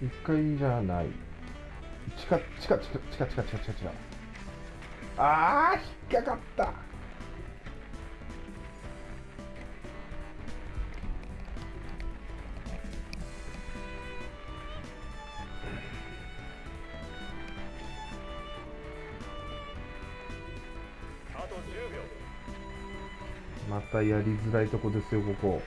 1階じゃない。地下地下地下地下地下地下地下地下あー引っかかった。またやりづらいとこですよここ。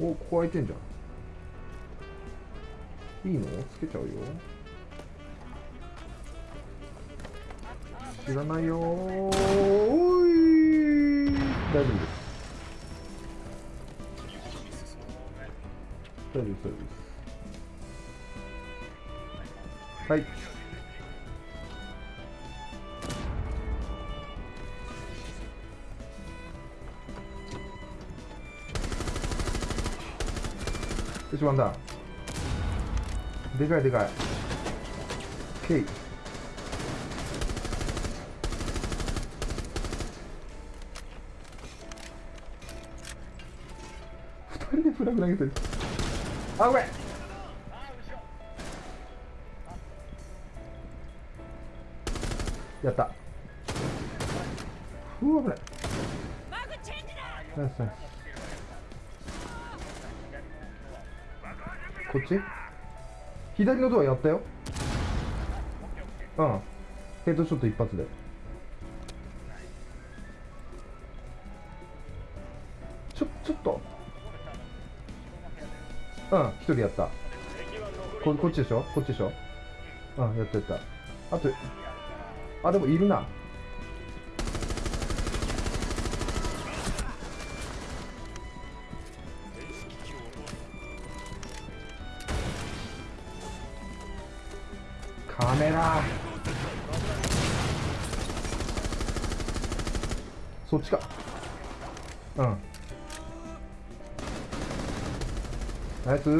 おここ開いてんじゃん。いいの？つけちゃうよ。知らないよ。ーおい。大丈夫です。大丈夫です大丈夫です。はい。一番だ。でかいでかい。K 二人でフラグ投げてる。あごめん。やった。うわ危ない。ナイスナイス。こっち？左のドアやったよ。うん。ヘッドショット一発で。ちょちょっと。うん一人やった。ここっちでしょ？こっちでしょ？うんやったやった。あとあでもいるな。メだ。そっちか。うん。ナイス。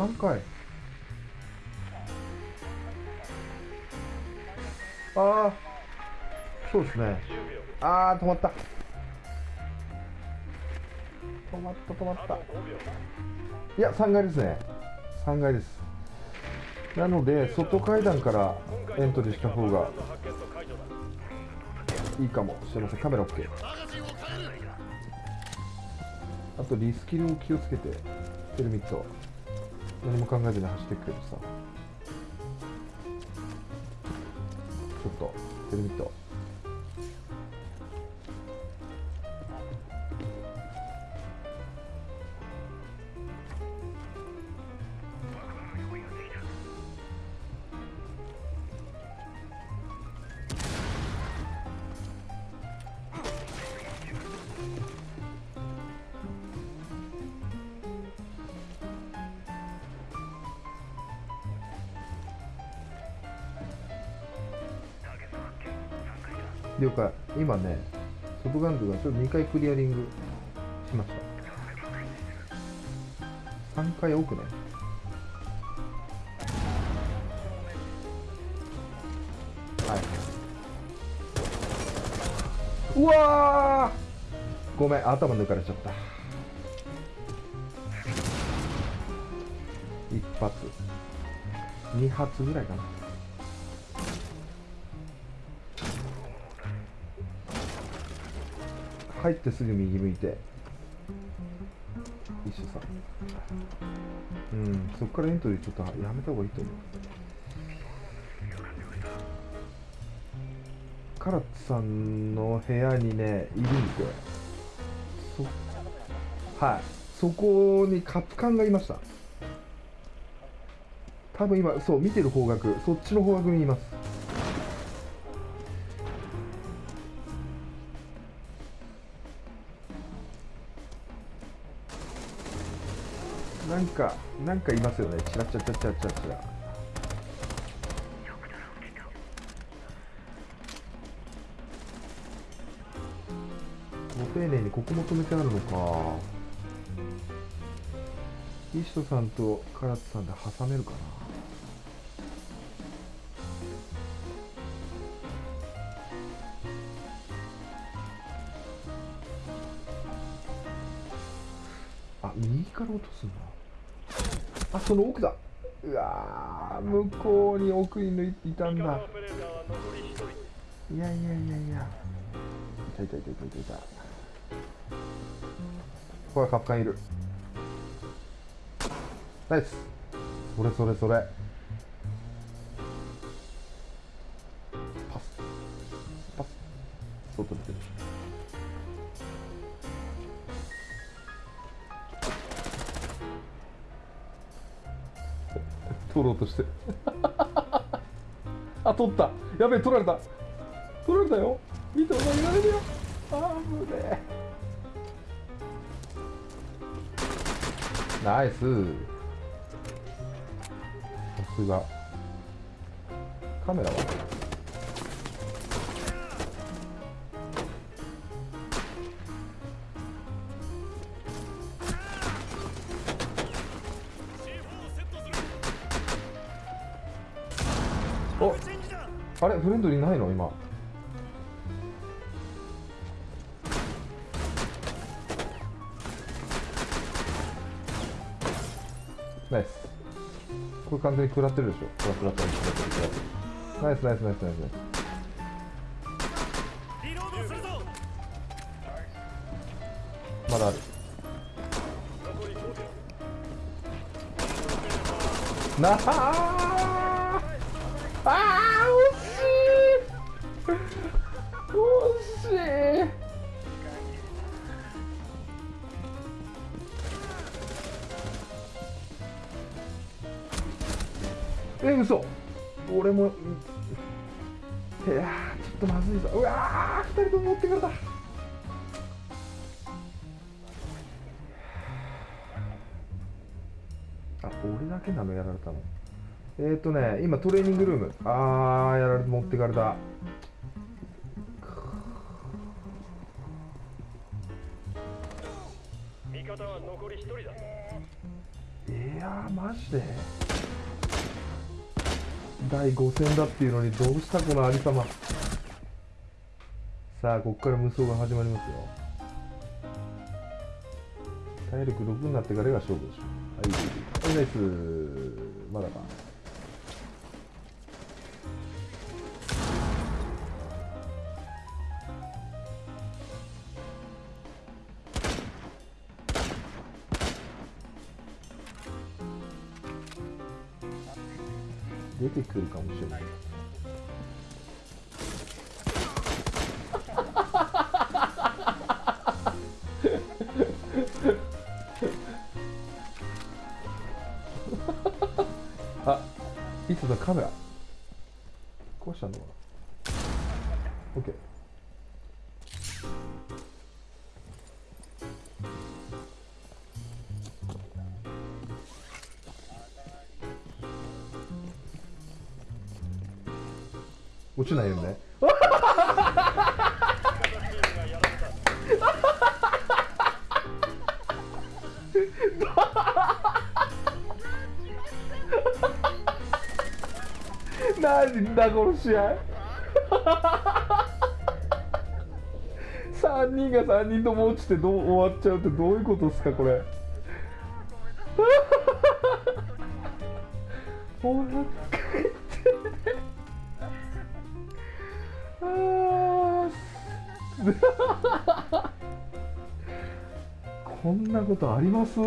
3回？ああそうですね。ああ止まった。止まった止まった。いや3階ですね。3階です。なので外階段からエントリーした方がいいかもしれません。カメラ OK あとリスキルを気をつけてテルミット。何も考えずに走っていくけどさ。ちょっとテルミット了解今ね外ガンズがちょっと2回クリアリングしました。3回奥ねはい。うわごめん頭抜かれちゃった。一発。二発ぐらいかな。入ってすぐ右向いて。一緒さ。うんそっからエントリーちょっとやめた方がいいと思う。カラッツさんの部屋にねいるんで。すよそはい。そこにカプカンがいました。多分今そう見てる方角そっちの方角にいます。なんかなんかいますよね。チラチラチラチラチラ。チラご丁寧にここも止めてあるのか。イシトさんとカラツさんで挟めるかな。あ右から落とすんだあその奥だ。うわ向こうに奥に抜いていたんだ。いやいやいやいや。いたいたいたいたいたい。たほらカッカンいる。ナイス。それそれそれ。パス。パス。外出てる取ろうとして。あ取った。やべえ取られた。取られたよ。見てお前いられるよ。あぶねえ。ナイス。さすが。カメラは？あれフレンドリーないの？今。ナイス。これ完全に食らってるでしょ？食らってる食らってる食らってるナイスナイスナイスナイスまだある。残り5秒。なああー惜しい惜しいえ嘘。俺もいやちょっとまずいぞ。うわー二人とも持ってかれたあ俺だけなのやられたの。えー、とね今トレーニングルーム。あーやられて持ってかれた。方は残り1人だ。いやマジで？第5戦だっていうのにどうしたこの有様。さまさあこっから無双が始まりますよ。体力6になってからが勝負でしょ。はいはい。ナイス。まだか。出てくるかもしれないあ、いつだカメラ。壊したのかな ?OK 落ちないよね。チームがやられた何だこの試合。3人が3人とも落ちてどう終わっちゃうってどういうことですかこれ こんなことあります？